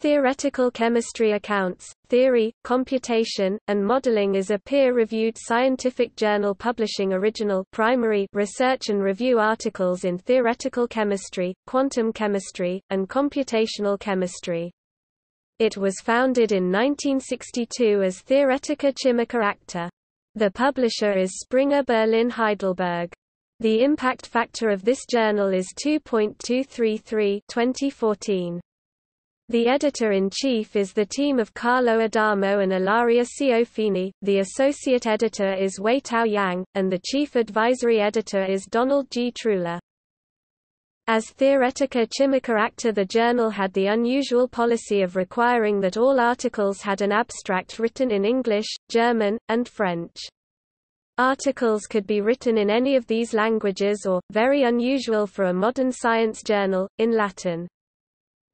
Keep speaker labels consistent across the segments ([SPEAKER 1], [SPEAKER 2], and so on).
[SPEAKER 1] Theoretical Chemistry Accounts, Theory, Computation, and Modeling is a peer-reviewed scientific journal publishing original primary research and review articles in theoretical chemistry, quantum chemistry, and computational chemistry. It was founded in 1962 as Theoretica Chimica Acta. The publisher is Springer Berlin Heidelberg. The impact factor of this journal is 2.233 2014. The editor-in-chief is the team of Carlo Adamo and Ilaria Ciofini, the associate editor is Weitao Yang, and the chief advisory editor is Donald G. Truhlar. As Theoretica Chimica Acta the journal had the unusual policy of requiring that all articles had an abstract written in English, German, and French. Articles could be written in any of these languages or, very unusual for a modern science journal, in Latin.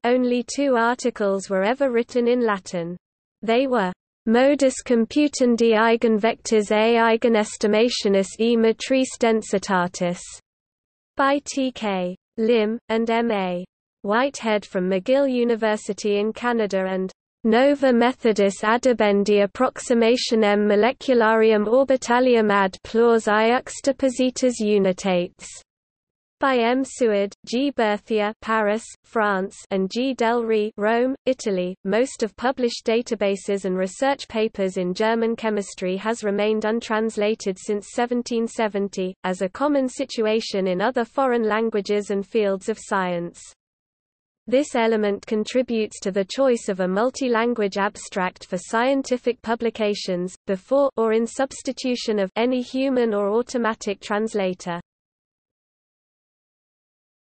[SPEAKER 1] Only two articles were ever written in Latin. They were Modus computandi eigenvectors a eigenestimationis e matrice densitatis by T.K. Lim, and M.A. Whitehead from McGill University in Canada and Nova Methodus adibendi approximationem molecularium orbitalium ad plurs iuxtapositas unitates by M. Suard, G. Berthier Paris, France, and G. Del Re Rome, Italy. Most of published databases and research papers in German chemistry has remained untranslated since 1770, as a common situation in other foreign languages and fields of science. This element contributes to the choice of a multi-language abstract for scientific publications, before or in substitution of any human or automatic translator.